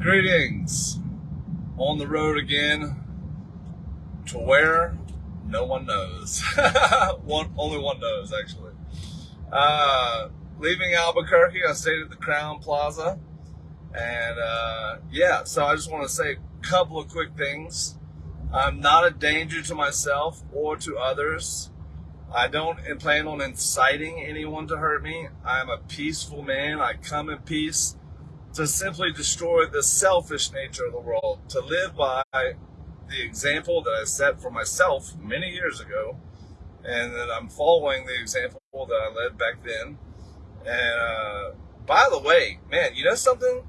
Greetings. On the road again. To where? No one knows. one, only one knows, actually. Uh, leaving Albuquerque, I stayed at the Crowne Plaza. And uh, yeah, so I just want to say a couple of quick things. I'm not a danger to myself or to others. I don't plan on inciting anyone to hurt me. I'm a peaceful man. I come in peace to simply destroy the selfish nature of the world, to live by the example that I set for myself many years ago, and that I'm following the example that I led back then. And uh, by the way, man, you know something?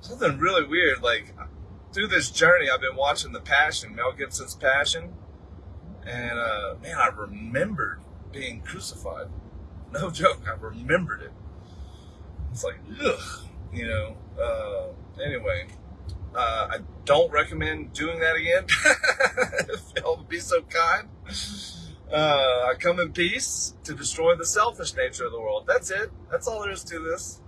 Something really weird. Like through this journey, I've been watching The Passion, Mel Gibson's Passion, and uh, man, I remembered being crucified. No joke, I remembered it. It's like, ugh, you know. Uh, anyway, uh, I don't recommend doing that again. if be so kind. Uh, I come in peace to destroy the selfish nature of the world. That's it. That's all there is to this.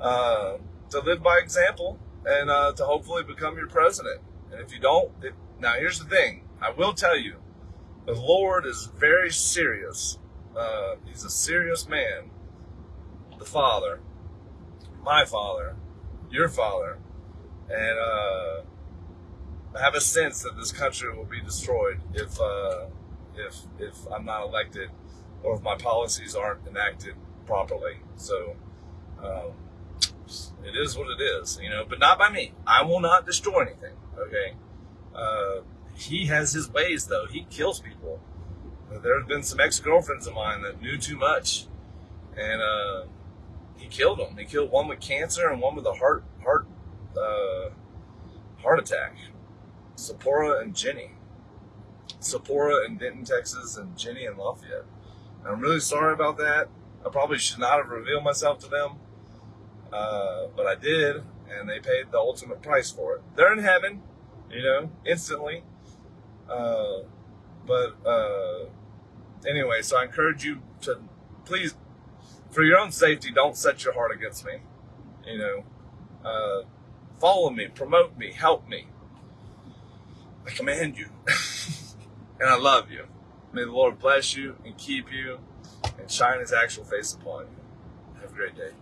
Uh, to live by example and uh, to hopefully become your president. And if you don't, it, now here's the thing. I will tell you, the Lord is very serious. Uh, he's a serious man. The Father, my Father, your Father, and uh, I have a sense that this country will be destroyed if uh, if if I'm not elected or if my policies aren't enacted properly. So um, it is what it is, you know. But not by me. I will not destroy anything. Okay. Uh, he has his ways, though. He kills people. There have been some ex-girlfriends of mine that knew too much, and uh, killed them. He killed one with cancer and one with a heart heart uh, heart attack. Sephora and Jenny. Sephora in Denton, Texas, and Jenny in Lafayette. I'm really sorry about that. I probably should not have revealed myself to them, uh, but I did, and they paid the ultimate price for it. They're in heaven, you know, instantly. Uh, but uh, anyway, so I encourage you to please, for your own safety, don't set your heart against me. You know, uh, follow me, promote me, help me. I command you. and I love you. May the Lord bless you and keep you and shine his actual face upon you. Have a great day.